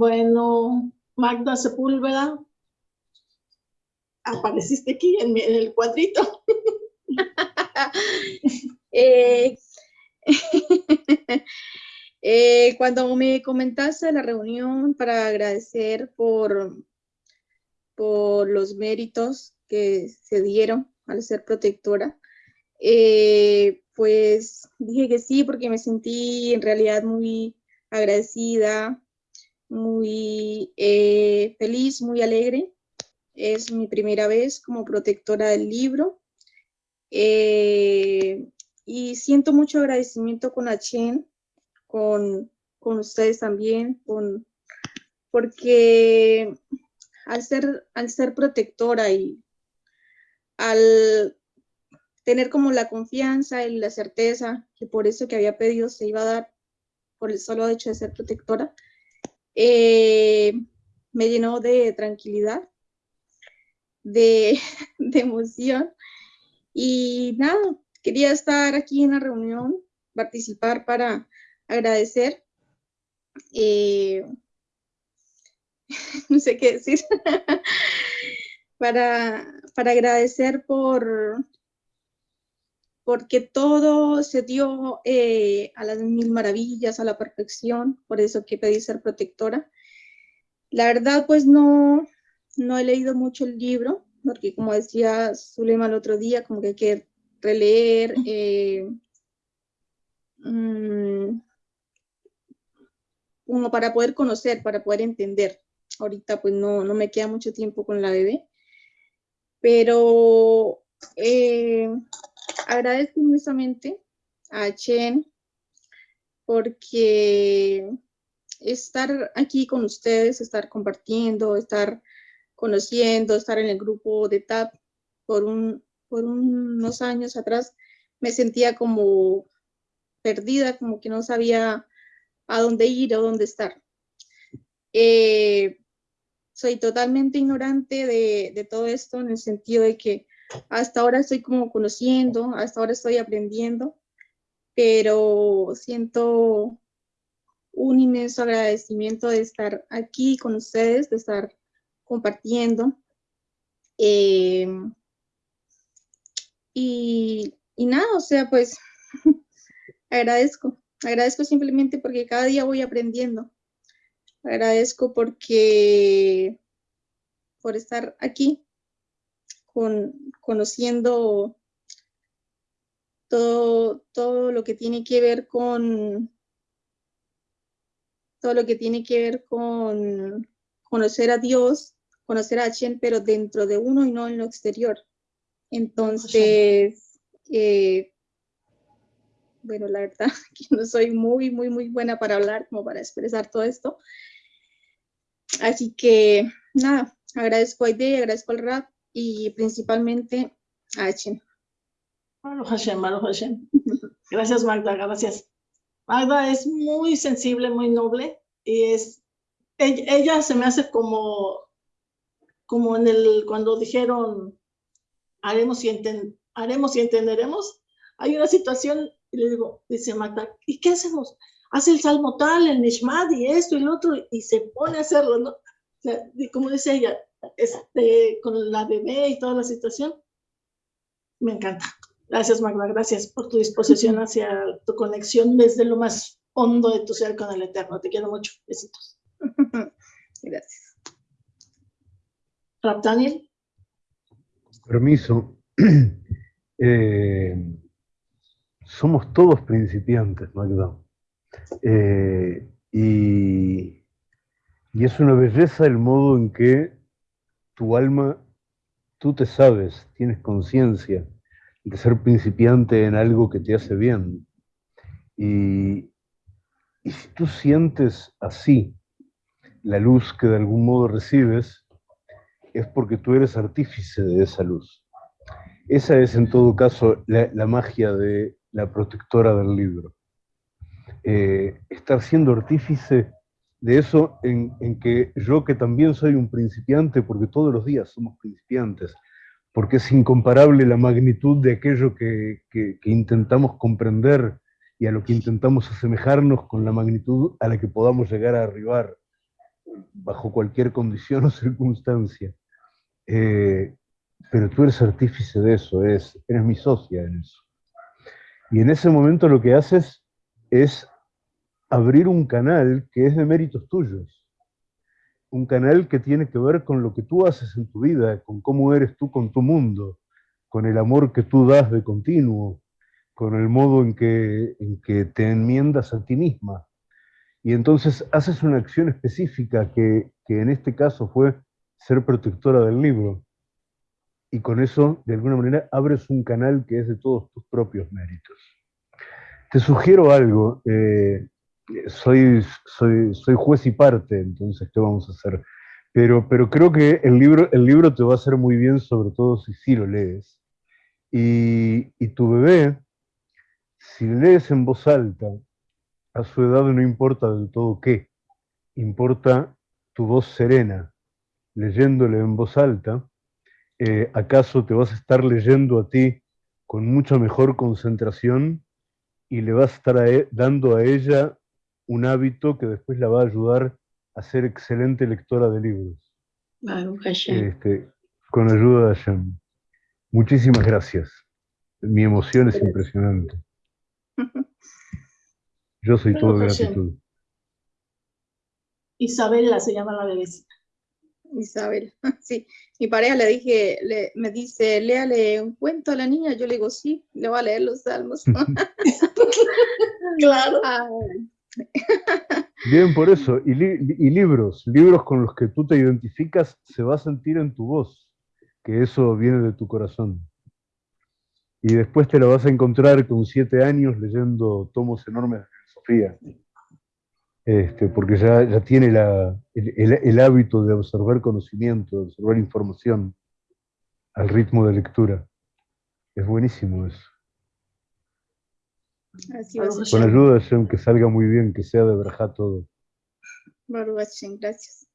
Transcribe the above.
Bueno, Magda Sepúlveda, apareciste aquí en, el cuadrito. Eh, eh, cuando me comentaste la reunión para agradecer por, por los méritos que se dieron al ser protectora, eh, pues dije que sí porque me sentí en realidad muy agradecida, muy feliz, muy alegre es mi primera vez como protectora del libro. Eh, y siento mucho agradecimiento con Achen, con, con ustedes también, con, porque al ser, al ser protectora y al tener como la confianza y la certeza que por eso que había pedido se iba a dar por el solo hecho de ser protectora, eh, me llenó de tranquilidad de, emoción. Y nada, quería estar aquí en la reunión, participar para agradecer. Eh, no sé qué decir. para, para agradecer por porque todo se dio eh, a las mil maravillas, a la perfección, por eso que pedí ser protectora. La verdad, pues no, no he leído mucho el libro, porque como decía Zulema el otro día, como que hay que releer, eh, mm, como para poder conocer, para poder entender. Ahorita pues no, no me queda mucho tiempo con la bebé, pero eh, agradezco inmensamente a Chen porque estar aquí con ustedes, estar compartiendo, estar conociendo, estar en el grupo de TAP por, un, por unos años atrás, me sentía como perdida, como que no sabía a dónde ir o dónde estar. Eh, soy totalmente ignorante de, todo esto en el sentido de que hasta ahora estoy como conociendo, hasta ahora estoy aprendiendo, pero siento un inmenso agradecimiento de estar aquí con ustedes, de estar compartiendo. Eh, y, y nada, o sea, pues agradezco, agradezco simplemente porque cada día voy aprendiendo. Agradezco porque por estar aquí, con, conociendo todo, todo lo que tiene que ver con todo lo que tiene que ver con conocer a Dios, conocer a Chen, pero dentro de uno y no en lo exterior. Entonces, eh, bueno, la verdad que no soy muy, muy, muy buena para hablar, como para expresar todo esto. Así que, nada, agradezco a Ide, agradezco al rap y principalmente a Chen. Hashem, Hashem. Gracias, Magda, gracias. Magda es muy sensible, muy noble y es, ella se me hace como como en el, cuando dijeron, haremos y, haremos y entenderemos, hay una situación, y le digo, dice Magda, ¿y qué hacemos? Hace el salmo tal, el nishmad y esto y lo otro, y se pone a hacerlo, ¿no? Como dice ella, este, con la bebé y toda la situación, me encanta. Gracias, Magda, gracias por tu disposición hacia tu conexión desde lo más hondo de tu ser con el Eterno. Te quiero mucho. Besitos. Gracias. Daniel. Permiso. Eh, somos todos principiantes, Magda. Eh, y, y es una belleza el modo en que tu alma, tú te sabes, tienes conciencia de ser principiante en algo que te hace bien. Y, y si tú sientes así la luz que de algún modo recibes, es porque tú eres artífice de esa luz. Esa es en todo caso la, magia de la protectora del libro. Eh, estar siendo artífice de eso en, que yo que también soy un principiante, porque todos los días somos principiantes, porque es incomparable la magnitud de aquello que, que intentamos comprender y a lo que intentamos asemejarnos con la magnitud a la que podamos llegar a arribar bajo cualquier condición o circunstancia. Eh, pero tú eres artífice de eso, eres, eres mi socia en eso. Y en ese momento lo que haces es abrir un canal que es de méritos tuyos. Un canal que tiene que ver con lo que tú haces en tu vida, con cómo eres tú con tu mundo, con el amor que tú das de continuo, con el modo en que, en que te enmiendas a ti misma. Y entonces haces una acción específica que, que en este caso fue ser protectora del libro. Y con eso, de alguna manera, abres un canal que es de todos tus propios méritos. Te sugiero algo. Eh, soy, soy, soy juez y parte, entonces, ¿qué vamos a hacer? Pero, pero creo que el libro, el libro te va a hacer muy bien, sobre todo si sí lo lees. Y, y tu bebé, si lees en voz alta, a su edad no importa del todo qué, importa tu voz serena, leyéndole en voz alta, eh, ¿acaso te vas a estar leyendo a ti con mucha mejor concentración y le vas a estar e, dando a ella un hábito que después la va a ayudar a ser excelente lectora de libros. Este, con ayuda de Hashem. Muchísimas gracias. Mi emoción es impresionante. Yo soy todo gratitud. Isabela se llama la bebecita. Isabel, sí. Mi pareja le dije, le, me dice, léale un cuento a la niña. Yo le digo, sí, le voy a leer los salmos. claro. Bien, por eso. Y, libros, libros con los que tú te identificas, se va a sentir en tu voz, que eso viene de tu corazón. Y después te lo vas a encontrar con siete años leyendo tomos enormes de filosofía. Este, porque ya, ya tiene el, hábito de observar conocimiento, de observar información al ritmo de lectura. Es buenísimo eso. Con ayuda de Hashem, que salga muy bien, que sea de verdad todo. gracias.